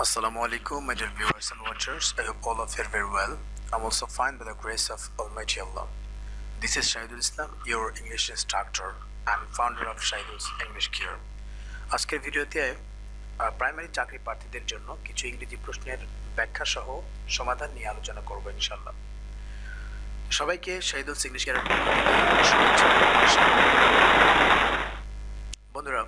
Assalamu alaikum, my dear viewers and watchers. I hope all of you are very well. I'm also fine by the grace of Almighty Allah. This is Shahidul Islam, your English instructor and founder of Shahidul's English Care. আজকের ভিডিওতে primary চাকরি প্রার্থীদের জন্য কিছু ইংরেজি প্রশ্নের ব্যাখ্যা সহ সমাধান নিয়ে আলোচনা করব ইনশাল্লাহ সবাইকে শহীদুল ইংলিশ শুভেচ্ছা বন্ধুরা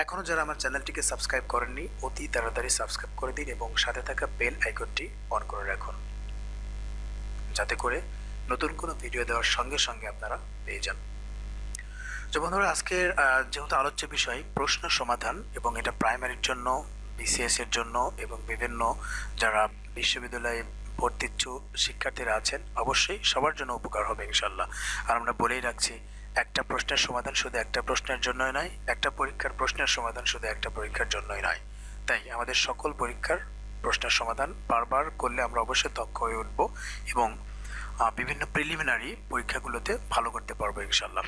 এখনও যারা আমার চ্যানেলটিকে সাবস্ক্রাইব করেননি, অতি তাড়াতাড়ি সাবস্ক্রাইব করে দিন এবং সাথে থাকা বেল আইকনটি অন করে রাখুন। যাতে করে নতুন কোনো ভিডিও দেওয়ার সঙ্গে সঙ্গে আপনারা পেয়ে যান। তো বন্ধুরা, আজকের যেহেতু আলোচ্য বিষয়, প্রশ্ন সমাধান এবং এটা প্রাইমারির জন্য বিসিএস এর জন্য এবং বিভিন্ন যারা বিশ্ববিদ্যালয়ে ভর্তিচ্ছু শিক্ষার্থীরা আছেন, অবশ্যই সবার জন্য উপকার হবে ইনশাল্লাহ আর আমরা বলেই রাখছি একটা প্রশ্নের সমাধান শুধু একটা প্রশ্নের জন্যই নয়, একটা পরীক্ষার প্রশ্নের সমাধান শুধু একটা পরীক্ষার জন্যই নয়। তাই আমাদের সকল পরীক্ষার প্রশ্নের সমাধান বারবার করলে আমরা অবশ্যই দক্ষ হয়ে উঠব এবং বিভিন্ন প্রিলিমিনারি পরীক্ষাগুলোতে ভালো করতে পারব ইনশাল্লাহ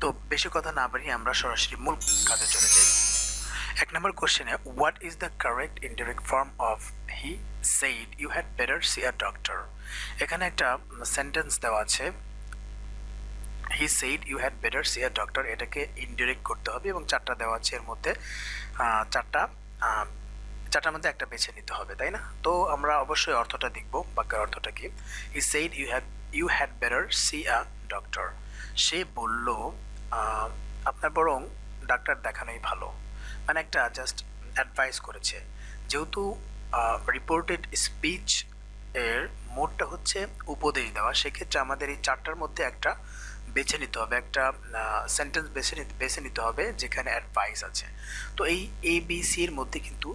তো বেশি কথা না বাড়িয়ে আমরা সরাসরি মূল কাজে চলে যাই। এক নম্বর কোশ্চেনে what is the correct indirect form of he said you had better see a doctor এখানে একটা সেন্টেন্স দেওয়া আছে he said you had better see a doctor এটাকে ইনডিরেক্ট করতে হবে এবং চারটা দেওয়া আছে এর মধ্যে। চারটা চারটার মধ্যে একটা বেছে নিতে হবে, তাই না? তো আমরা অবশ্যই অর্থটা দেখব, বাক্যের অর্থটা কি? He said you had you had better see a doctor সে বলল আপনার বরং ডাক্তার দেখানোই ভালো। মানে একটা জাস্ট অ্যাডভাইস করেছে। যেহেতু রিপোর্টেড স্পিচ এর মোডটা হচ্ছে উপদেশ দেওয়া, সেক্ষেত্রে আমাদের এই চারটার মধ্যে একটা বেছে নিতে হবে, একটা সেন্টেন্স বেছে নিতে বেছে নিতে হবে যেখানে অ্যাডভাইস আছে। তো এই এ বি সি এর মধ্যে কিন্তু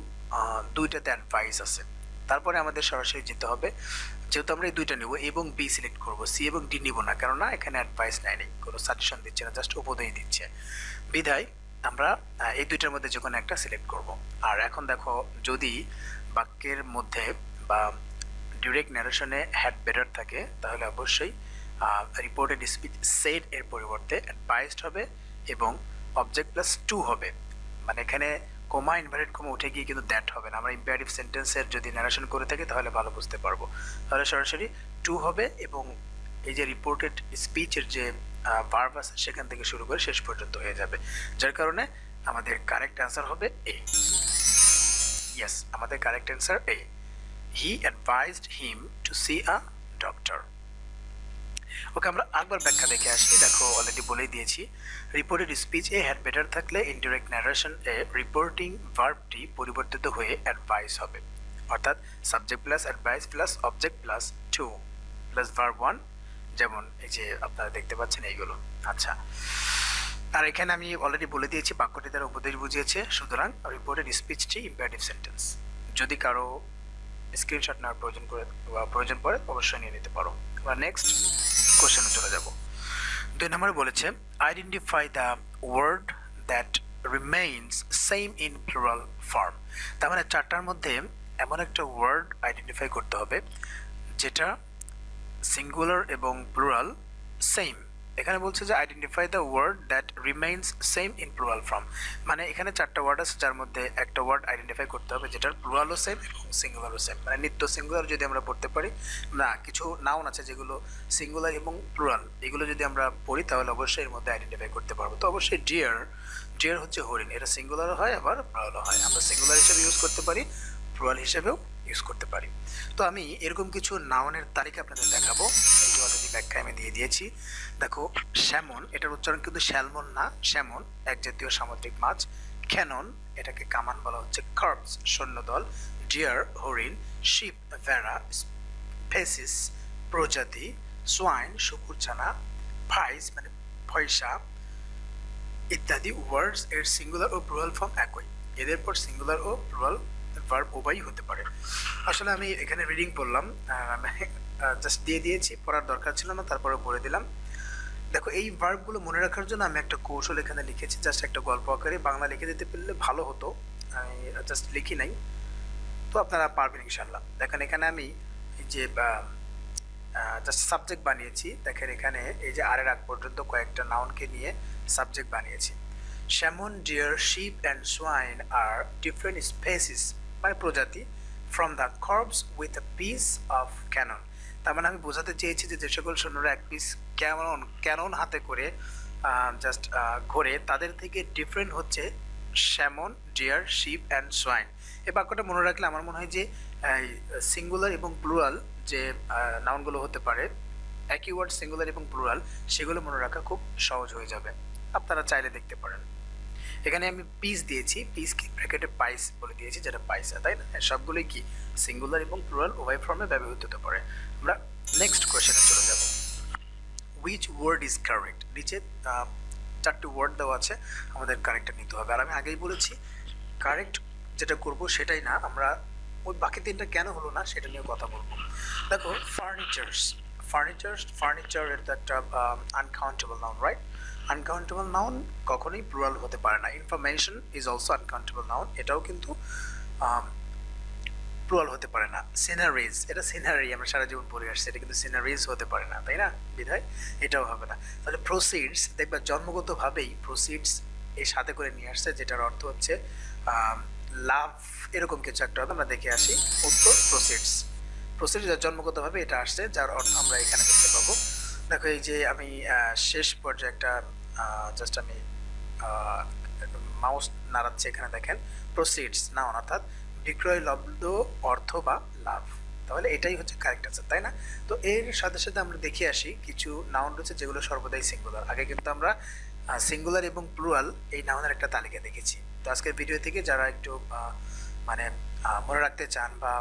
দুইটাতে অ্যাডভাইস আছে। তারপরে আমাদের সরাসরি যেতে হবে, যেহেতু আমরা এই দুইটা নেব এবং বি সিলেক্ট করব সি এবং ডি নিব না, কেননা এখানে অ্যাডভাইস নেয় নেই, কোনো সাজেশন দিচ্ছে না জাস্ট উপদেশ দিচ্ছে। বিধায় আমরা এই দুইটার মধ্যে যে কোনো একটা সিলেক্ট করব। আর এখন দেখো, যদি বাক্যের মধ্যে বা ডিরেক্ট ন্যারেশনে হ্যাড বেটার থাকে, তাহলে অবশ্যই রিপোর্টেড স্পিচ সেড এর পরিবর্তে অ্যাডভাইসড হবে এবং অবজেক্ট প্লাস টু হবে। মানে এখানে কোমা ইনভার্টেড কোমা উঠে গিয়ে কিন্তু দ্যাট হবে না। আমরা ইম্পারেটিভ সেন্টেন্সের যদি ন্যারেশন করে থাকি তাহলে ভালো বুঝতে পারব। তাহলে সরাসরি টু হবে এবং এই যে রিপোর্টেড স্পিচের যে ভার্ব আছে সেখান থেকে শুরু করে শেষ পর্যন্ত হয়ে যাবে। যার কারণে আমাদের কারেক্ট অ্যান্সার হবে এ ইয়েস আমাদের correct answer A he advised him to see a doctor okay আমরা আরেকবার ব্যাখ্যা দেখে আসি। দেখো অলরেডি বলেই দিয়েছি। রিপোর্টেড স্পিচ এ হ্যাড বেটার থাকলে ইনডিরেক্ট ন্যারেশন এ রিপোর্টিং ভার্বটি পরিবর্তিত হয়ে অ্যাডভাইস হবে। অর্থাৎ subject plus advise plus object plus to plus verb one যেমন এই যে আপনারা দেখতে পাচ্ছেন এইগুলো। আচ্ছা আর এখানে আমি অলরেডি বলে দিয়েছি, বাক্যটি দ্বারা উপদেশ বুঝিয়েছে। সুতরাং রিপোর্টেড স্পিচটি ইম্পারেটিভ সেন্টেন্স যদি কারও স্ক্রিনশট নেওয়ার প্রয়োজন করে বা প্রয়োজন পড়ে, অবশ্যই নিয়ে নিতে পারো। এবার নেক্সট কোশ্চেনে চলে যাব। দুই নম্বরে বলেছে identify the word that remains same in plural form তার মানে চারটার মধ্যে এমন একটা ওয়ার্ড আইডেন্টিফাই করতে হবে, যেটা সিঙ্গুলার এবং প্লুরাল সেম এখানে বলছে যে identify the word that remains same in plural form মানে এখানে চারটা ওয়ার্ড আছে, যার মধ্যে একটা ওয়ার্ড আইডেন্টিফাই করতে হবে যেটার প্লুরালও সেম এবং সিঙ্গুলারও সেম মানে নিত্য সিঙ্গুলার যদি আমরা পড়তে পারি, না, কিছু নাউন আছে যেগুলো সিঙ্গুলার এবং প্লুরাল এগুলো যদি আমরা পড়ি, তাহলে অবশ্যই এর মধ্যে আইডেন্টিফাই করতে পারব। তো অবশ্যই ডিয়ার ডিয়ার হচ্ছে হরিণ, এটা সিঙ্গুলারও হয়, আবার প্লুরালও হয়। আমরা সিঙ্গুলার হিসেবে ইউজ করতে পারি প্লুরাল হিসেবেও ইউজ করতে পারি। তো আমি এরকম কিছু নাউনের তালিকা আপনাদের দেখাবো। এই যে অলরেডি ব্যাখ্যা আমি দিয়ে দিয়েছি। দেখো স্যামন এটার উচ্চারণ কিন্তু স্যালমন না স্যামন এক জাতীয় সামুদ্রিক মাছ। ক্যানন এটাকে কামান বলা হচ্ছে কার্বস সৈন্যদল। ডিয়ার, হরিণ, শিপ, ভেড়া, ফেসিস, প্রজাতি, সোয়াইন শুকুরছানা ভাইস মানে পয়সা ইত্যাদি ওয়ার্ডস এর সিঙ্গুলার ও প্লুরাল ফর্ম একই। এদের পর সিঙ্গুলার ও প্লুরাল ভার্ব উভয়ই হতে পারে। আসলে আমি এখানে রিডিং পড়লাম জাস্ট দিয়ে দিয়েছি, পড়ার দরকার ছিল না তারপরে পড়ে দিলাম। দেখো, এই ভার্বগুলো মনে রাখার জন্য আমি একটা কৌশল এখানে লিখেছি জাস্ট একটা গল্প আকারে। বাংলা লিখে দিতে পারলে ভালো হতো, আমি জাস্ট লিখি নাই। তো আপনারা পারবেন ইনশাল্লাহ দেখেন, এখানে আমি এই যে জাস্ট সাবজেক্ট বানিয়েছি। দেখেন, এখানে এই যে আরের আগ পর্যন্ত কয়েকটা নাউনকে নিয়ে সাবজেক্ট বানিয়েছি। Salmon deer sheep and swine are different species মানে প্রজাতি from the corbs with a piece of cannon তার মানে আমি বোঝাতে চেয়েছি যে যে সকল সৈন্যরা এক পিস ক্যানন ক্যানন হাতে করে জাস্ট ঘোরে, তাদের থেকে ডিফারেন্ট হচ্ছে salmon deer sheep and swine. এই বাক্যটা মনে রাখলে আমার মনে হয় যে সিঙ্গুলার এবং প্লুরাল যে নাউনগুলো হতে পারে, একই ওয়ার্ড সিঙ্গুলার এবং প্লুরাল সেগুলো মনে রাখা খুব সহজ হয়ে যাবে। আপনারা চাইলে দেখতে পারেন। এখানে আমি পিস দিয়েছি পিস কি ব্র্যাকেটে পাইস বলে দিয়েছি যেটা পাইসা তাই না? হ্যাঁ, সবগুলোই কি? সিঙ্গুলার এবং প্লুরাল উভয় ফর্মে ব্যবহৃত হতে পারে। আমরা নেক্সট কোয়েশনে চলে যাব। উইচ ওয়ার্ড ইজ কারেক্ট নিচে চারটি ওয়ার্ড দেওয়া আছে আমাদের কারেক্টটা নিতে হবে। আর আমি আগেই বলেছি কারেক্ট যেটা করব সেটাই না আমরা ওই বাকি তিনটা কেন হলো না সেটা নিয়ে কথা বলব। দেখো ফার্নিচার্স ফার্নিচার ফার্নিচার এটা একটা uncountable noun right uncountable noun কখনোই প্লুরাল হতে পারে না। Information is also uncountable noun এটাও কিন্তু প্লুরাল হতে পারে না। সিনারিজ এটা সিনারি আমরা সারা জীবন পড়ে আসছি, এটা কিন্তু সিনারিজ হতে পারে না, তাই না বিধায়? এটাও হবে না। তাহলে প্রসিডস দেখবা জন্মগতভাবেই প্রসিডস এর সাথে করে নিয়ে আসছে, যেটার অর্থ হচ্ছে লাভ এরকম কিছু একটা হবে, আমরা দেখে আসি। উত্তর প্রসিডস প্রসিডস জন্মগতভাবে এটা আসছে, যার অর্থ আমরা এখানে দেখতে পাবো দেখো, এই যে আমি শেষ পর্যায়ে একটা জাস্ট আমি মাউস নাড়াচ্ছে এখানে দেখেন। প্রসিডস নাউন অর্থাৎ বিক্রয়, লব্ধ, অর্থ বা লাভ। তাহলে এটাই হচ্ছে কারেক্ট আনসার তাই না? তো এর সাথে সাথে আমরা দেখে আসি কিছু নাউন রয়েছে যেগুলো সর্বদাই সিঙ্গুলার আগে কিন্তু আমরা সিঙ্গুলার এবং প্লুরাল এই নাউনের একটা তালিকা দেখেছি। তো আজকের ভিডিও থেকে যারা একটু মানে মনে রাখতে চান বা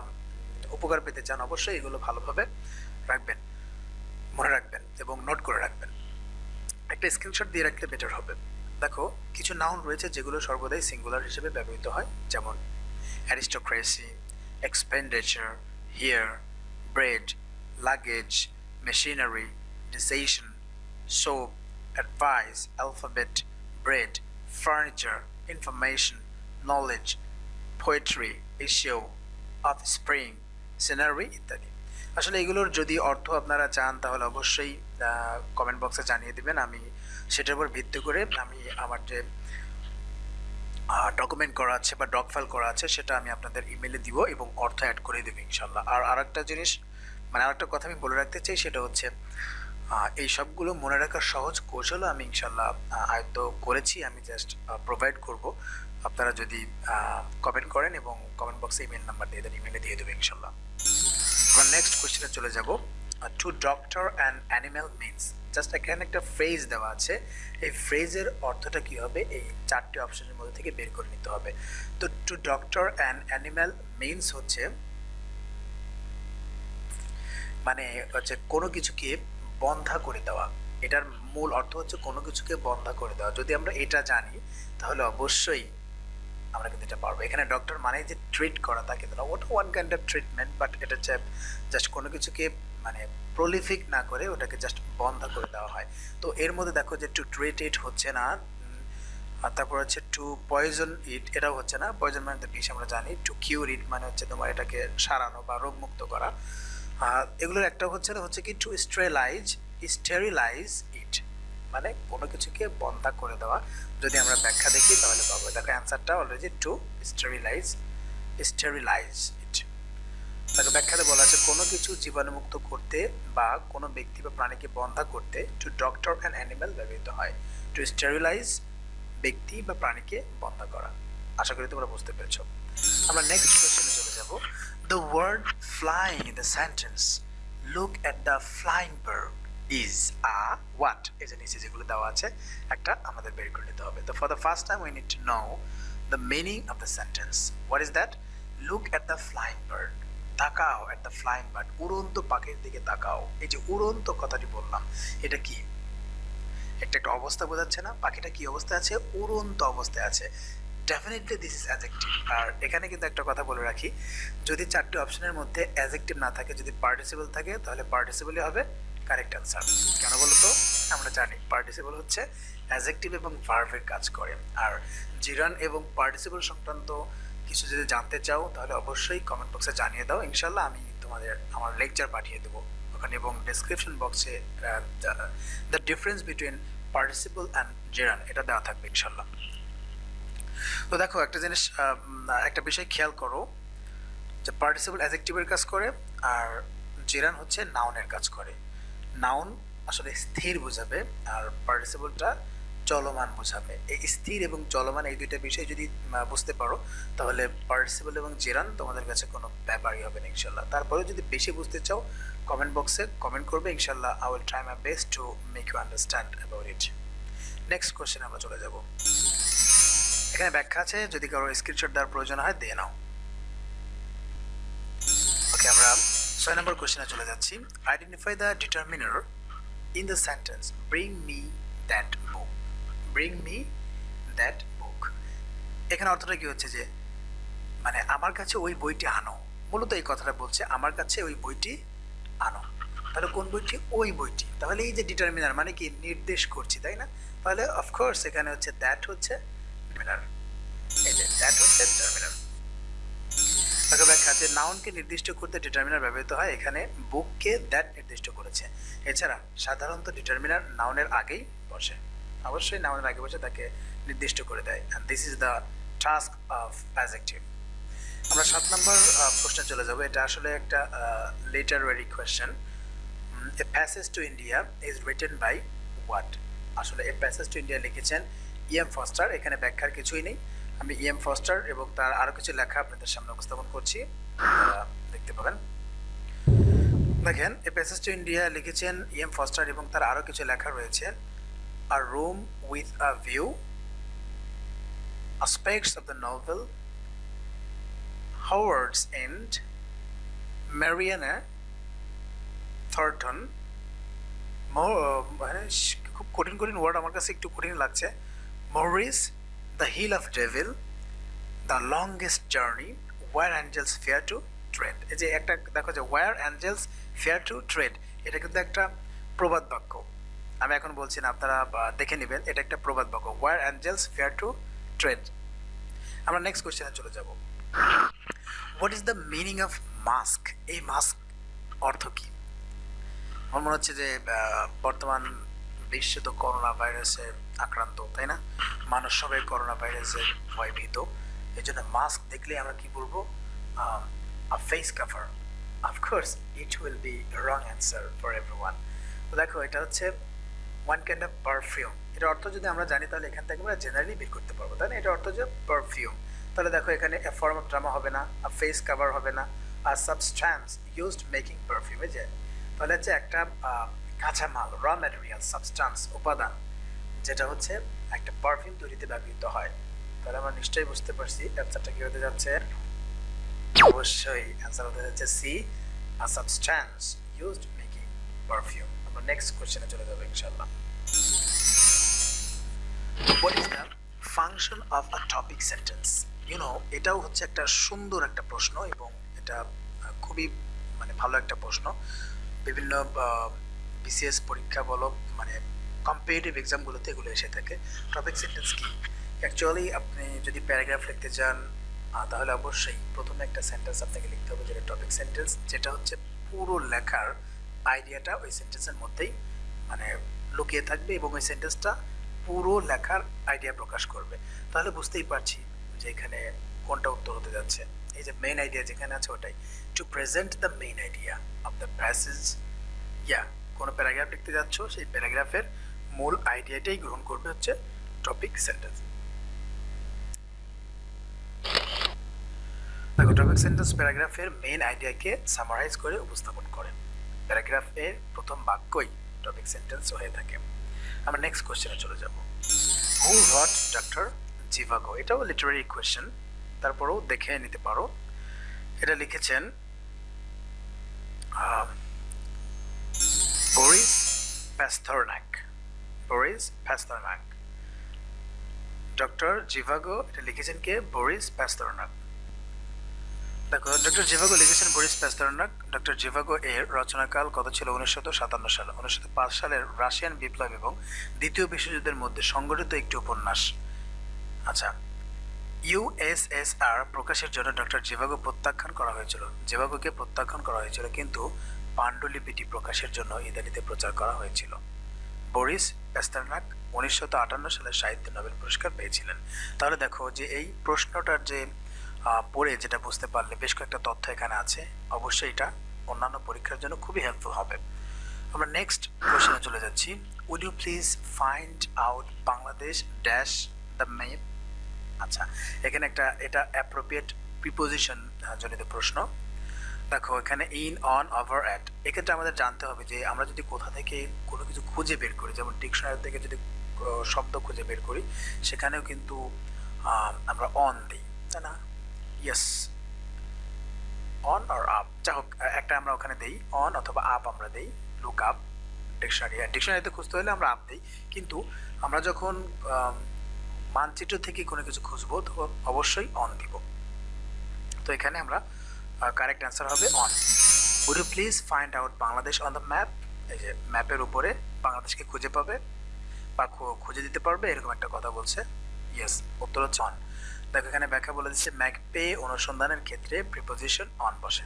উপকার পেতে চান, অবশ্যই এগুলো ভালোভাবে রাখবেন। মনে রাখবেন এবং নোট করে রাখবেন। একটা স্ক্রিনশট দিয়ে রাখলে বেটার হবে। দেখো, কিছু নাউন রয়েছে যেগুলো সর্বদাই সিঙ্গুলার হিসেবে ব্যবহৃত হয়, যেমন aristocracy expenditure hair bread luggage machinery decision soap advice alphabet bread furniture information knowledge poetry issue of spring scenery ইত্যাদি। আসলে এগুলোর যদি অর্থ আপনারা চান, তাহলে অবশ্যই কমেন্ট বক্সে জানিয়ে দিবেন। আমি সেটার উপর ভিত্তি করে আমি আমার যে ডকুমেন্ট করা আছে বা ডক ফাইল করা আছে, সেটা আমি আপনাদের ইমেলে দিব এবং অর্থ অ্যাড করে দেবো ইনশাল্লাহ আর আরেকটা জিনিস মানে আরেকটা কথা আমি বলে রাখতে চাই, সেটা হচ্ছে এই সবগুলো মনে রাখার সহজ কৌশলও আমি ইনশাল্লাহ আয়ত্ত করেছি, আমি জাস্ট প্রোভাইড করব। আপনারা যদি কমেন্ট করেন এবং কমেন্ট বক্সে ইমেল নাম্বার দিয়ে দেন ইমেলে দিয়ে দেবো ইনশাল্লাহ আমরা নেক্সট কোয়েশ্চেনে চলে যাব to doctor and animal means just এখানে একটা ফ্রেজ দেওয়া আছে, এই ফ্রেজের অর্থটা কি হবে? এই চারটি অপশনের মধ্যে থেকে বের করে নিতে হবে। তো to doctor and animal means হচ্ছে মানে হচ্ছে কোনো কিছুকে বন্ধা করে দেওয়া। এটার মূল অর্থ হচ্ছে কোনো কিছুকে বন্ধা করে দেওয়া। যদি আমরা এটা জানি, তাহলে অবশ্যই আমরা কিন্তু এটা পারব। এখানে ডক্টর মানে যে ট্রিট করা, তা কিন্তু না। ওটা one kind of treatment but এটা হচ্ছে জাস্ট কোনো কিছুকে মানে প্রলিফিক না করে ওটাকে জাস্ট বন্ধ করে দেওয়া হয়। তো এর মধ্যে দেখো যে টু ট্রিট ইট হচ্ছে না আর তারপর হচ্ছে টু পয়জন ইট এটাও হচ্ছে না। পয়জন মানে তো বিষ আমরা জানি। টু কিউর ইট মানে হচ্ছে তোমার এটাকে সারানো বা রোগমুক্ত করা। আর এগুলোর একটা হচ্ছে না, হচ্ছে কি টু স্টেরিলাইজ স্টেরিলাইজ ইট মানে কোনো কিছুকে বন্ধা করে দেওয়া। যদি আমরা ব্যাখ্যা দেখি, তাহলে পাবো। দেখো অ্যান্সারটা already to sterilise sterilise it তাকে ব্যাখ্যাতে বলা আছে, কোনো কিছু জীবাণুমুক্ত করতে বা কোনো ব্যক্তি বা প্রাণীকে বন্ধা করতে টু ডক্টর অ্যান্ড অ্যানিম্যাল ব্যবহৃত হয়। টু স্টেরিলাইজ ব্যক্তি বা প্রাণীকে বন্ধা করা। আশা করি তোমরা বুঝতে পেরেছ। আমরা নেক্সট কোয়েশ্চেনে চলে যাব। The word flying in the sentence look at the flying bird is a what এই যে নিচে যেগুলো দেওয়া আছে, একটা আমাদের বের করে নিতে হবে। তো for the first time we need to know the meaning of the sentence what is that look at the flying bird তাকাও অ্যাট দ্য ফ্লাইং বার্ড উড়ন্ত পাখির দিকে তাকাও। এই যে উড়ন্ত কথাটি বললাম, এটা কি? একটা একটা অবস্থা বোঝাচ্ছে না? পাখিটা কি অবস্থায় আছে? উড়ন্ত অবস্থায় আছে। ডেফিনেটলি দিস ইজ অ্যাজেক্টিভ আর এখানে কিন্তু একটা কথা বলে রাখি, যদি চারটি অপশনের মধ্যে অ্যাজেক্টিভ না থাকে, যদি পার্টিসিপল থাকে, তাহলে পার্টিসিপলই হবে কারেক্ট অ্যান্সার কেন বলো তো আমরা জানি পার্টিসিপল হচ্ছে অ্যাজেক্টিভ এবং ভার্ভের কাজ করে। আর জিরান এবং পার্টিসিপল সংক্রান্ত কিছু যদি জানতে চাও, তাহলে অবশ্যই কমেন্ট বক্সে জানিয়ে দাও। ইনশাল্লাহ আমি তোমাদের, আমার লেকচার পাঠিয়ে দেবো। ওখানে এবং ডেসক্রিপশন বক্সে the difference between participle and gerund এটা দেওয়া থাকবে ইনশাল্লাহ তো দেখো, একটা জিনিস একটা বিষয় খেয়াল করো, যে পার্টিসিপল অ্যাজেক্টিভের কাজ করে, আর জেরান হচ্ছে নাউনের কাজ করে। নাউন আসলে স্থির বোঝাবে আর পার্টিসিপলটা চলমান বোঝাবে। এই স্থির এবং চলমান এই দুইটা বিষয় যদি বুঝতে পারো, তাহলে পার্টিসিপল এবং জেরান তোমাদের কাছে কোনো ব্যাপারই হবে না ইনশাল্লাহ তারপরে যদি বেশি বুঝতে চাও কমেন্ট বক্সে কমেন্ট করবে ইনশাল্লাহ I will try my best to make you understand about it next question আমরা চলে যাব। এখানে ব্যাখ্যা আছে, যদি কারও স্ক্রিনশট দেওয়ার প্রয়োজন হয়, দিয়ে নাও। ছয় নম্বর কোশ্চেনে চলে যাচ্ছি। Identify the determiner in the sentence bring me that book bring me that book এখানে অর্থটা কি হচ্ছে যে মানে আমার কাছে ওই বইটি আনো। মূলত এই কথাটা বলছে, আমার কাছে ওই বইটি আনো। তাহলে কোন বইটি? ওই বইটি। তাহলে এই যে ডিটারমিনার মানে কি? নির্দেশ করছি, তাই না? তাহলে অফকোর্স এখানে হচ্ছে দ্যাট হচ্ছে ডিটারমিনার এই যে দ্যাট হচ্ছে ডিটারমিনার তাকে ব্যাখ্যা যে নাউনকে নির্দিষ্ট করতে ডিটারমিনার ব্যবহৃত হয়, এখানে বুককে দ্যাট নির্দিষ্ট করেছে। এছাড়া সাধারণত ডিটারমিনার নাউনের আগেই বসে। অবশ্যই নাউনের আগে বসে তাকে নির্দিষ্ট করে দেয়। And this is the task of adjective আমরা সাত নম্বর প্রশ্নে চলে যাব। এটা আসলে একটা literary question a passage to India is written by what আসলে এ প্যাসেজ টু ইন্ডিয়া লিখেছেন ইএম ফস্টার এখানে ব্যাখ্যার কিছুই নেই। আমি ইএম ফস্টার এবং তার আরও কিছু লেখা আপনাদের সামনে উপস্থাপন করছি। দেখতে পাবেন। দেখেন এ প্যাসেজ টু ইন্ডিয়া লিখেছেন ইএম ফস্টার এবং তার আরও কিছু লেখা রয়েছে। A room with a view aspects of the novel Howard's End, Mariana Thornton, মানে খুব কঠিন কঠিন ওয়ার্ড আমার কাছে একটু কঠিন লাগছে। Maurice the hill of devil the longest journey where angels fear to tread এই যে একটা, দেখো যে where angels fear to tread এটা কিন্তু একটা প্রবাদ বাক্য। আমি এখন বলছি না, আপনারা দেখে নেবেন, এটা একটা প্রবাদ বাক্য। Where angels fear to tread আমরা নেক্সট কোশ্চেনে চলে যাব। What is the meaning of mask এই মাস্ক অর্থ কি? আমার মনে হচ্ছে যে বর্তমান বিশ্ব তো করোনা ভাইরাসে আক্রান্ত তাই না? মানুষ সবাই করোনা ভাইরাসের ভয় ভীত। এই জন্য মাস্ক দেখলে আমরা কি বলব? Face cover of course it will be wrong answer for everyone তো দেখো এটা হচ্ছে ওয়ান কাইন্ড অফ পারফিউম এটার অর্থ যদি আমরা জানি তাহলে এখান থেকে আমরা জেনারেলি বের করতে পারব তাই না? এটা অর্থ যে পারফিউম তাহলে দেখো এখানে এ ফর্ম অফ ড্রামা হবে না আর ফেস কাভার হবে না আর সাবস্ট্যান্স ইউজড মেকিং পারফিউমে যে তাহলে হচ্ছে একটা কাঁচামাল র ম্যাটেরিয়াল সাবস্টান্স উপাদান, যেটা হচ্ছে একটা পারফিউম তৈরিতে ব্যবহৃত হয়। তাহলে আমরা নিশ্চয়ই বুঝতে পারছি অ্যান্সারটা কি হতে যাচ্ছে? অবশ্যই অ্যান্সার হতে যাচ্ছে C a substance used making perfume আমরা নেক্সট কোশ্চেনে চলে যাব ইনশাল্লাহ what is function of a topic sentence you know এটাও হচ্ছে একটা সুন্দর একটা প্রশ্ন এবং এটা খুবই মানে ভালো একটা প্রশ্ন। বিভিন্ন বিসিএস পরীক্ষা বলো মানে কম্পিটিটিভ এক্সামগুলোতে এগুলো এসে থাকে। টপিক সেন্টেন্স কি? অ্যাকচুয়ালি আপনি যদি প্যারাগ্রাফ লিখতে চান তাহলে অবশ্যই প্রথমে একটা সেন্টেন্স আপনাকে লিখতে হবে যেটা টপিক সেন্টেন্স যেটা হচ্ছে পুরো লেখার আইডিয়াটা ওই সেন্টেন্সের মধ্যেই মানে লুকিয়ে থাকবে এবং ওই সেন্টেন্সটা পুরো লেখার আইডিয়া প্রকাশ করবে। তাহলে বুঝতেই পারছি যে এখানে কোনটা উত্তর হতে যাচ্ছে। এই যে মেইন আইডিয়া যেখানে আছে ওটাই। To present the main idea of the passage ইয়া কোনো প্যারাগ্রাফ লিখতে যাচ্ছ, সেই প্যারাগ্রাফের মূল আইডিয়াটাই গ্রহণ করবে হচ্ছে টপিক সেন্টেন্স টপিক সেন্টেন্স প্যারাগ্রাফের মেইন আইডিয়াকে সামারাইজ করে উপস্থাপন করে। প্যারাগ্রাফের প্রথম বাক্যই টপিক সেন্টেন্স হয়ে থাকে। আমরা নেক্সট কোশ্চেনে চলে যাব। হু হট ডক্টর জিভাগো এটাও লিটারারি কোয়েশ্চেন তারপরেও দেখে নিতে পারো। এটা লিখেছেন Boris Pasternak Boris Pasternak doctor Zhivago এটা লিখেছেন কে? বরিস প্যাস্থরনাক দেখো ডক্টর জিভাগো লিখেছেন বরিস প্যাস্তরনাক ডক্টর জিভাগো এর রচনাকাল কত ছিল? উনিশশো সাতান্ন সাল। উনিশশো পাঁচ সালের রাশিয়ান বিপ্লব এবং দ্বিতীয় বিশ্বযুদ্ধের মধ্যে সংগঠিত একটি উপন্যাস। আচ্ছা ইউএসএসআর প্রকাশের জন্য ডক্টর জিভাগো প্রত্যাখ্যান করা হয়েছিল। জিভাগোকে প্রত্যাখ্যান করা হয়েছিল, কিন্তু পাণ্ডুলিপিটি প্রকাশের জন্য ইতালিতে প্রচার করা হয়েছিল। বরিস প্যাস্তারনাক উনিশশো আটান্ন সালে সাহিত্য নোবেল পুরস্কার পেয়েছিলেন। তাহলে দেখো যে এই প্রশ্নটার যে পড়ে যেটা বুঝতে পারলে বেশ কয়েকটা তথ্য এখানে আছে। অবশ্যই এটা অন্যান্য পরীক্ষার জন্য খুবই হেল্পফুল হবে। আমরা নেক্সট কোশ্চেনে চলে যাচ্ছি। Would you please find out Bangladesh dash the map আচ্ছা এখানে একটা, এটা অ্যাপ্রোপ্রিয়েট প্রিপোজিশন জনিত প্রশ্ন। দেখো, এখানে ইন অন ওভার অ্যাট এক্ষেত্রে আমাদের জানতে হবে যে আমরা যদি কোথা থেকে কোনো কিছু খুঁজে বের করি, যেমন ডিকশনারি থেকে যদি শব্দ খুঁজে বের করি, সেখানেও কিন্তু আমরা অন দিই, তাই না? ইয়েস অন আর আপ যা হোক একটা আমরা ওখানে দিই অন অথবা আপ আমরা দিই লুক আপ ডিকশনারি ডিকশনারিতে খুঁজতে হলে আমরা আপ দিই। কিন্তু আমরা যখন মানচিত্র থেকে কোনো কিছু খুঁজবো তখন অবশ্যই অন দিব। তো এখানে আমরা কারেক্ট অ্যান্সার হবে on would you please find out Bangladesh on the map এই যে ম্যাপের উপরে বাংলাদেশকে খুঁজে পাবে বা খুঁজে দিতে পারবে, এরকম একটা কথা বলছে। ইয়েস উত্তর হচ্ছে অন দেখো, এখানে ব্যাখ্যা বলে দিচ্ছে ম্যাকপে অনুসন্ধানের ক্ষেত্রে প্রিপোজিশন অন বসে।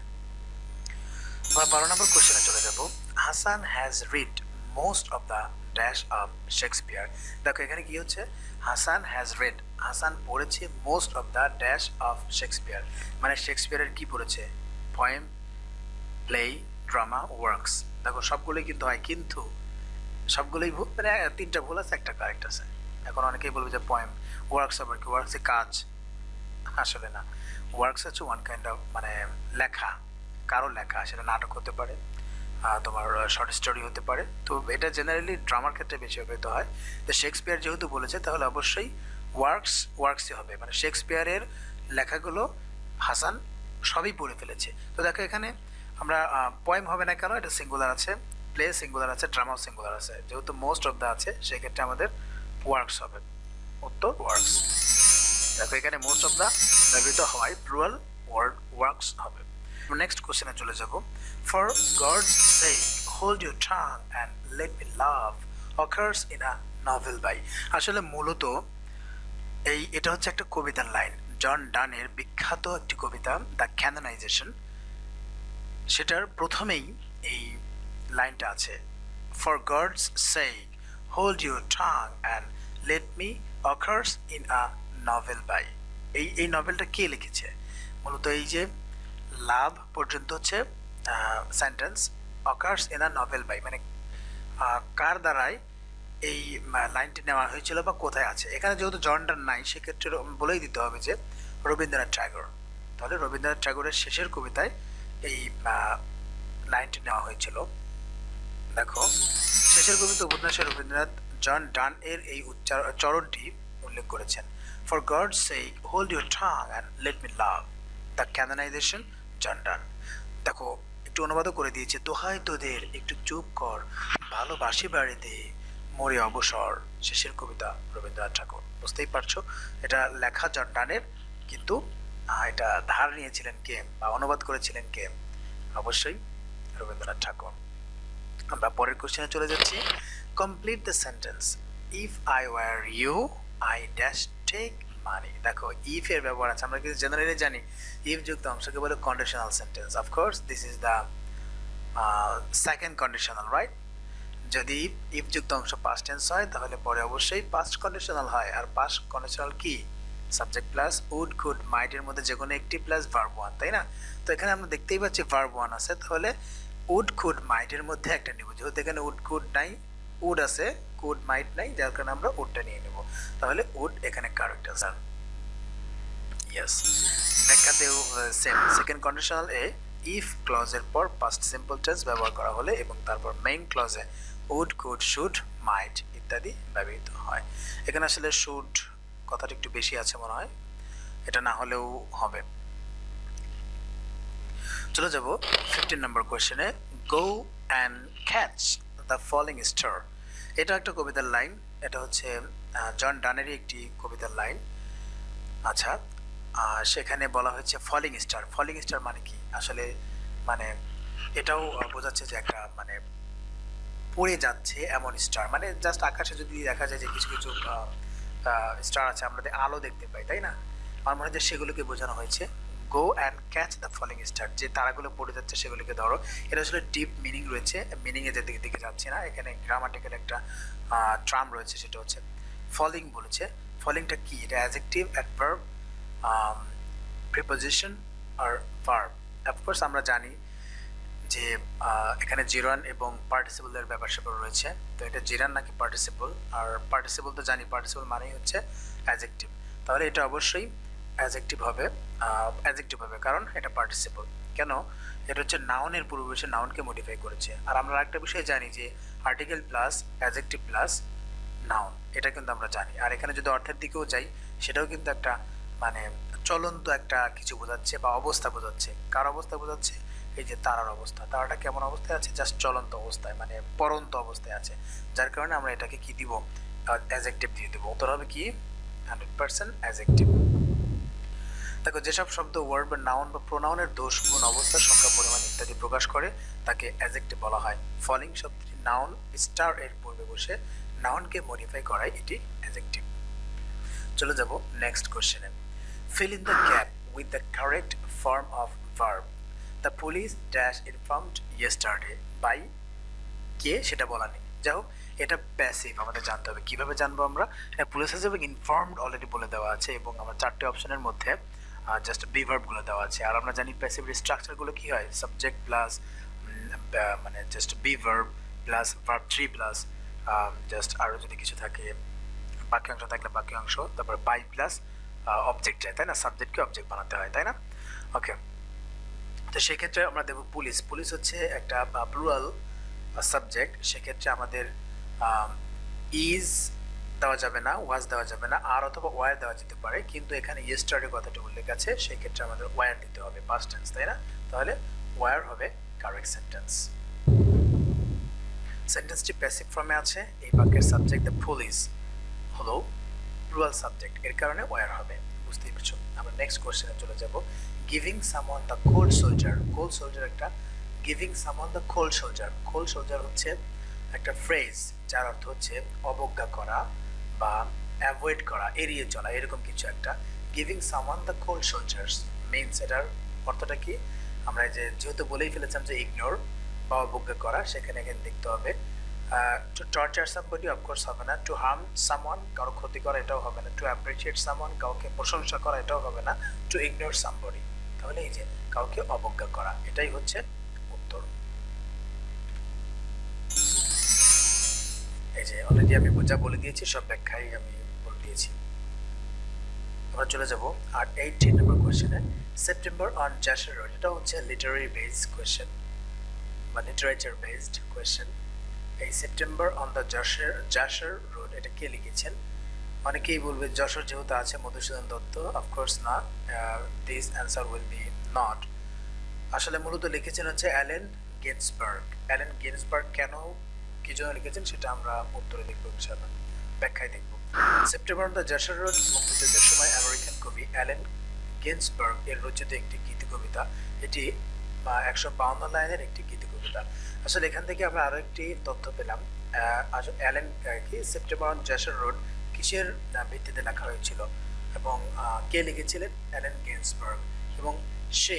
আমরা বারো নম্বর কোশ্চেনে চলে যাব। Hasan has read most of the dash of Shakespeare দেখো, এখানে কি হচ্ছে? হাসান হ্যাজ রেড হাসান পড়েছে most of the dash of Shakespeare মানে শেক্সপিয়ারের কি পড়েছে? পয়েম প্লে ড্রামা ওয়ার্কস দেখো, সবগুলোই কিন্তু হয়, কিন্তু সবগুলোই ভুল মানে তিনটা ভুল আছে, একটা কারেক্ট আছে। এখন অনেকেই বলবে যে পয়েম ওয়ার্কস আবার কি? ওয়ার্কসে কাজ। আসলে না। ওয়ার্কস হচ্ছে ওয়ান কাইন্ড অফ মানে লেখা। কারও লেখা, সেটা নাটক হতে পারে। তোমার শর্ট স্টোরি হতে পারে। তো এটা জেনারেলি ড্রামার ক্ষেত্রে বেশি ব্যবহৃত হয়। তো শেক্সপিয়ার যেহেতু বলেছে, তাহলে অবশ্যই ওয়ার্কস ওয়ার্কসই হবে। মানে শেক্সপিয়ারের লেখাগুলো হাসান সবই পড়ে ফেলেছে। তো দেখো এখানে আমরা পয়েম হবে না কেন, এটা সিঙ্গুলার আছে প্লে সিঙ্গুলার আছে ড্রামাও সিঙ্গুলার আছে। যেহেতু মোস্ট অফ দ্য আছে, সেক্ষেত্রে আমাদের ওয়ার্কস হবে। উত্তর ওয়ার্কস দেখো এখানে মোস্ট অফ দ্য ব্যবহৃত হওয়ায় প্লুরাল ওয়ার্ড ওয়ার্কস হবে। নেক্সট কোশ্চেনে চলে যাব। For God's sake hold your tongue and let me love occurs in a novel by আসলে মূলত এই এটা হচ্ছে একটা কবিতার লাইন। জন ডানের বিখ্যাত একটি কবিতা দ্য ক্যানোনাইজেশন সেটার প্রথমেই এই লাইনটা আছে। For God's sake hold your tongue and let me occurs in a novel by এই এই নভেলটা কে লিখেছে? মূলত এই যে, লাভ পর্যন্ত হচ্ছে sentence occurs in a novel by মানে কার দ্বারাই এই লাইনটি নেওয়া হয়েছিল বা কোথায় আছে? এখানে যেহেতু জনডার নাই, সেক্ষেত্রে বলেই দিতে হবে যে রবীন্দ্রনাথ ঠাকুর তাহলে রবীন্দ্রনাথ ঠাকুরের শেষের কবিতায় এই লাইনটি নেওয়া হয়েছিল। দেখো, শেষের কবিতা উপন্যাসে রবীন্দ্রনাথ জন ডান এর এই উচ্চার, চরণটি উল্লেখ করেছেন। For God sake hold your tongue and let me love the canonization John Donne দেখো একটু অনুবাদও করে দিয়েছে। দোহাই তোদের, একটু চুপ কর। ভালোবাসি বাড়িতে, মরে অবসর। শেষের কবিতা রবীন্দ্রনাথ ঠাকুর। বুঝতেই পারছ? এটা লেখা জন ডানের, কিন্তু এটা ধার নিয়েছিলেন কে বা অনুবাদ করেছিলেন কে? অবশ্যই রবীন্দ্রনাথ ঠাকুর। আমরা পরের কোশ্চেনে চলে যাচ্ছি। Complete the sentence if I were you I dash take money দেখো ইফ এর ব্যবহার আছে, আমরা কিন্তু জেনারেলি জানি ইফ যুক্ত অংশকে বলে conditional sentence of course this is the second conditional right যদি ইফ যুক্ত অংশ পাস্ট টেন্স হয়, তাহলে পরে অবশ্যই পাস্ট কন্ডিশনাল হয়। আর পাস্ট কন্ডিশনাল কি? Subject plus would could might এর মধ্যে যে কোনো একটি প্লাস ভার্ব ওয়ান তাই না? তো এখানে আমরা দেখতেই পাচ্ছি ভার্ব ওয়ান আছে, তাহলে উড কুড মাইট এর মধ্যে একটা নেব। যেহেতু এখানে উড কুড নাই উড আছে কুড মাইট নাই যার কারণে আমরা উডটা নিয়ে নেব। তাহলে উড এখানে কারেক্ট আনসার ইয়েস ব্যাখ্যাতেও সেম সেকেন্ড কন্ডিশনাল এ ইফ ক্লজের পর পাস্ট সিম্পল টেন্স ব্যবহার করা হলে এবং তারপর মেইন ক্লজে উড কুড শুড মাইট ইত্যাদি ব্যবহৃত হয়। এখানে আসলে শুড কথাটা একটু বেশি আছে মনে হয়। এটা না হলেও হবে। চলে যাব fifteen number কোয়েশ্চেনে go and catch the falling star এটা একটা কবিতার লাইন। এটা হচ্ছে জন ডানেরই একটি কবিতার লাইন। আচ্ছা সেখানে বলা হয়েছে ফলিং স্টার। ফলিং স্টার মানে কি? আসলে মানে এটাও বোঝাচ্ছে যে একটা মানে পড়ে যাচ্ছে এমন স্টার। মানে জাস্ট আকাশে যদি দেখা যায় যে কিছু কিছু স্টার আছে, আমরা আলো দেখতে পাই, তাই না? আমার মনে হয় সেগুলোকে বোঝানো হয়েছে। Go and catch the falling star যে তারাগুলো পড়ে যাচ্ছে, সেগুলিকে ধরো। এটা আসলে ডিপ মিনিং রয়েছে। মিনিংয়ে যে দিকে দিকে যাচ্ছি না। এখানে গ্রামাটিক্যাল একটা ট্রাম রয়েছে, সেটা হচ্ছে ফলিং বলেছে। ফলিংটা কি? এটা অ্যাজেক্টিভ অ্যাডভার্ব প্রিপোজিশন আর ভার্ব অফকোর্স আমরা জানি যে এখানে জিরান এবং পার্টিসিপলের ব্যাপার স্যাপার রয়েছে। তো এটা জিরান নাকি পার্টিসিপল আর পার্টিসিপল তো জানি পার্টিসিপল মানেই হচ্ছে অ্যাজেক্টিভ তাহলে এটা অবশ্যই অ্যাজেক্টিভ হবে অ্যাজেক্টিভ হবে, কারণ এটা পার্টিসিপল কেন? এটা হচ্ছে নাউনের পূর্ববর্তী নাউনকে মডিফাই করেছে। আর আমরা একটা বিষয় জানি যে article plus adjective plus noun এটা কিন্তু আমরা জানি। আর এখানে যদি অর্থের দিকেও যাই, সেটাও কিন্তু একটা মানে চলন্ত একটা কিছু বোঝাচ্ছে বা অবস্থা বোঝাচ্ছে। কার অবস্থা বোঝাচ্ছে? এই যে তারার অবস্থা। তারাটা কেমন অবস্থায় আছে? জাস্ট চলন্ত অবস্থায় মানে পরন্ত অবস্থায় আছে। যার কারণে আমরা এটাকে কি দিব? অ্যাজেক্টিভ দিয়ে দেবো। উত্তর হবে কি? হান্ড্রেড পার্সেন্ট অ্যাজেক্টিভ দেখো, যেসব শব্দ ওয়ার্ড বা নাউন বা প্রোনাউনের দোষ, গুণ, অবস্থা, সংখ্যা, পরিমাণ ইত্যাদি প্রকাশ করে, তাকে অ্যাজেক্টিভ বলা হয়। ফলিং শব্দটি নাউন স্টার এর পূর্বে বসে নাউনকে মডিফাই করায় এটি অ্যাজেক্টিভ চলে যাব নেক্সট কোশ্চেনে fill in the gap with the correct form of verb. The police dash informed yesterday by কে? সেটা বলা নেই। যাই হোক, এটা প্যাসিভ আমাদের জানতে হবে। কীভাবে জানব আমরা? পুলিশ হিসেবে ইনফর্মড অলরেডি বলে দেওয়া আছে এবং আমার চারটে অপশনের মধ্যে জাস্ট বিভার্বগুলো দেওয়া আছে। আর আমরা জানি প্যাসিভের স্ট্রাকচারগুলো কি হয়? সাবজেক্ট প্লাস মানে just be verb plus verb three plus just আরও যদি কিছু থাকে, বাকি বাক্যাংশ থাকলে বাকি বাক্যাংশ তারপর বাই প্লাস অবজেক্ট যায়, তাই না? সাবজেক্টকে অবজেক্ট বানাতে হয়, তাই না? ওকে তো সেক্ষেত্রে আমরা দেবো পুলিশ। পুলিশ হচ্ছে একটা প্লুরাল সাবজেক্ট সেক্ষেত্রে আমাদের ইজ দেওয়া যাবে না ওয়াজ দেওয়া যাবে না, আর অথবা ওয়ার দেওয়া যেতে পারে, কিন্তু এখানে ইয়েস্টারের কথাটা উল্লেখ আছে সেই ক্ষেত্রে আমাদের ওয়ার দিতে হবে পাস্ট টেন্স তাই না? তাহলে ওয়ার হবে কারেক্ট সেন্টেন্স সেন্টেন্সটি প্যাসিভ ফর্মে আছে, এই বাক্যের সাবজেক্ট দ্য পুলিশ হলো প্লুরাল সাবজেক্ট এর কারণে ওয়ার হবে, বুঝতেই পারছ? আমরা নেক্সট কোশ্চেনে চলে যাব giving someone the cold shoulder cold shoulder একটা giving someone the cold shoulder cold shoulder হচ্ছে একটা ফ্রেজ যার অর্থ হচ্ছে অবজ্ঞা করা বা অ্যাভয়েড করা, এড়িয়ে চলা, এরকম কিছু একটা। Giving someone the cold soldiers means এটার অর্থটা কি? আমরা যে যেহেতু বলেই ফেলেছিলাম যে ইগনোর বা অবজ্ঞা করা, সেখানে এখানে দেখতে হবে। টু টর্চার সামবডি অফকোর্স হবে না। টু হার্ম সামওয়ান কারও ক্ষতি করা, এটাও হবে না। টু অ্যাপ্রিসিয়েট সামওয়ান কাউকে প্রশংসা করা, এটাও হবে না। টু ইগনোর সামবডি তাহলে এই যে কাউকে অবজ্ঞা করা, এটাই হচ্ছে যে অলরেডি আমি যা বলে দিয়েছি, সব ব্যাখ্যাই আমি বলে দিয়েছি। আমরা চলে যাব আর এইটিন নম্বর কোয়েশ্চেনে সেপ্টেম্বর অন জাসার রোড এটা হচ্ছে লিটারারি বেসড কোয়েশ্চেন বা লিটারেচার বেসড কোয়েশ্চেন এই September on the Jessore Jessore road এটা কে লিখেছেন? অনেকেই বলবে যশোর যেহেতু আছে, মধুসূদন দত্ত অফকোর্স না this answer will be not আসলে মূলত লিখেছেন হচ্ছে অ্যালেন গেন্সবার্গ। অ্যালেন গেন্সবার্গ কেন কি জন্য লিখেছেন সেটা আমরা উত্তরে দেখব, ইনশাআল্লাহ। ব্যাখ্যায় দেখব। সেপ্টেম্বর দ্য যশোর রোড মুক্তিযুদ্ধের সময় আমেরিকান কবি অ্যালেন গেন্সবার্গ এর রচিত একটি গীত কবিতা। এটি একশো বাউন্ন লাইনের একটি গীত কবিতা। আসলে এখান থেকে আমরা আরও একটি তথ্য পেলাম। আসলে অ্যালেন কি সেপ্টেম্বর যশোর রোড কিসের ভিত্তিতে লেখা হয়েছিল এবং কে লিখেছিলেন? অ্যালেন গেন্সবার্গ এবং সে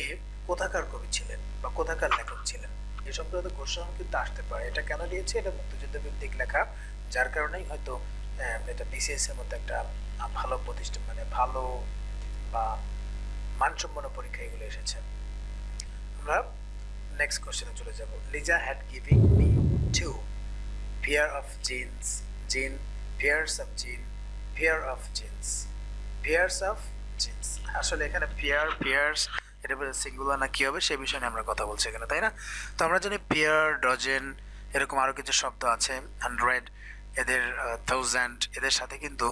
কোথাকার কবি ছিলেন বা কোথাকার লেখক ছিলেন? এই সংক্রান্ত কোশ্চেন কিন্তু আসতে পারে। এটা কেন দিয়েছে? এটা মুক্তিযুদ্ধ ভিত্তিক লেখা। যার কারণেই হয়তো এটা বিসিএস এর মধ্যে একটা ভালো প্রতিষ্ঠান মানে ভালো বা মানসম্পন্ন পরীক্ষা এগুলো এসেছে। আমরা নেক্সট কোশ্চেনে চলে যাব। Lisa had giving me two pair of jeans jean pairs of jean pair of jeans pairs of jeans আসলে এখানে পেয়ার পেয়ার্স এটা সিঙ্গুলার না কী হবে, সে বিষয়ে নিয়ে আমরা কথা বলছি এখানে, তাই না? তো আমরা জানি পেয়ার ডজেন এরকম আরও কিছু শব্দ আছে হান্ড্রেড এদের থাউজেন্ড এদের সাথে কিন্তু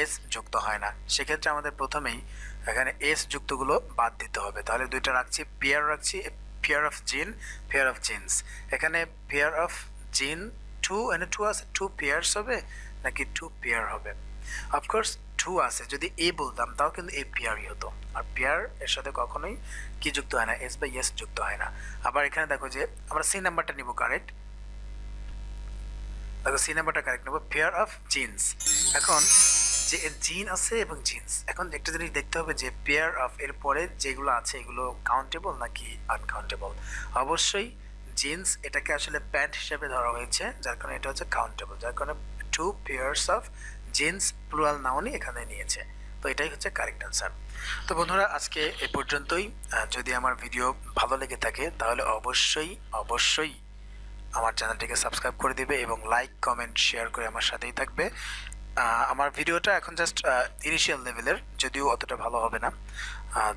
এস যুক্ত হয় না। সেক্ষেত্রে আমাদের প্রথমেই এখানে এস যুক্তগুলো বাদ দিতে হবে। তাহলে দুইটা রাখছি পেয়ার রাখছি pair of jean pair of jeans এখানে পেয়ার অফ জিন টু এনে টু আছে টু পেয়ার্স হবে, নাকি টু পেয়ার হবে? অফকোর্স টু আছে, যদি এ বলতাম, তাও কিন্তু এ পেয়ারই হতো। আর পেয়ার এর সাথে কখনোই কি যুক্ত হয় না এস বা ইয়েস যুক্ত হয় না। আবার এখানে দেখো যে, আমরা সি নাম্বারটা নিব কারেক্ট দেখো সি নাম্বারটা কারেক্ট নেব পেয়ার অফ জিন্স এখন, যে জিন আছে এবং জিন্স এখন একটা জিনিস দেখতে হবে যে পেয়ার অফ এর পরে যেগুলো আছে, এগুলো কাউন্টেবল নাকি আনকাউন্টেবল অবশ্যই জিন্স এটাকে আসলে প্যান্ট হিসেবে ধরা হয়েছে, যার কারণে এটা হচ্ছে কাউন্টেবল যার কারণে two pairs of jeans plural নাউনই এখানে নিয়েছে। তো এটাই হচ্ছে কারেক্ট অ্যান্সার তো বন্ধুরা, আজকে এ পর্যন্তই। যদি আমার ভিডিও ভালো লেগে থাকে, তাহলে অবশ্যই অবশ্যই আমার চ্যানেলটিকে সাবস্ক্রাইব করে দিবে এবং লাইক কমেন্ট শেয়ার করে আমার সাথেই থাকবে। আমার ভিডিওটা এখন জাস্ট ইনিশিয়াল লেভেলের যদিও অতটা ভালো হবে না।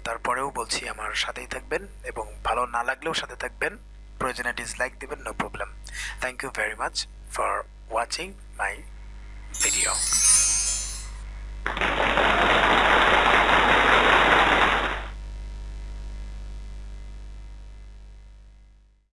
তারপরেও বলছি আমার সাথেই থাকবেন এবং ভালো না লাগলেও সাথে থাকবেন। প্রয়োজনে ডিসলাইক দিবেন no problem thank you very much for watching my video.